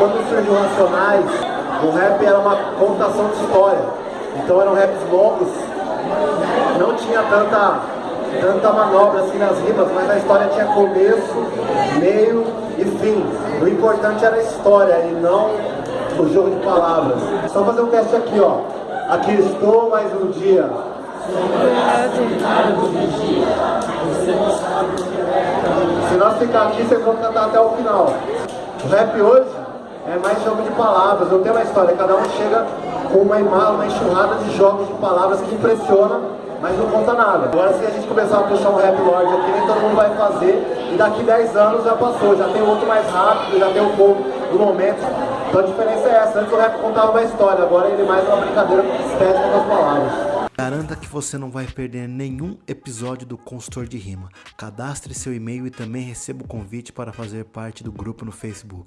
quando surgiu Racionais, o rap era uma contação de história. Então eram raps longos, não tinha tanta, tanta manobra assim nas rimas, mas a história tinha começo, meio e fim. O importante era a história e não o jogo de palavras. Só fazer um teste aqui, ó. Aqui estou mais um dia. Se nós ficar aqui, vocês vão cantar até o final. O rap hoje é mais jogo de palavras, não tem uma história, cada um chega com uma, uma enxurrada de jogos de palavras que impressiona, mas não conta nada. Agora se a gente começar a puxar um rap lord aqui, nem todo mundo vai fazer, e daqui 10 anos já passou, já tem outro mais rápido, já tem um pouco do momento. Então a diferença é essa, antes o rap contava uma história, agora ele mais uma brincadeira estética com as palavras. Garanta que você não vai perder nenhum episódio do Consultor de Rima. Cadastre seu e-mail e também receba o convite para fazer parte do grupo no Facebook.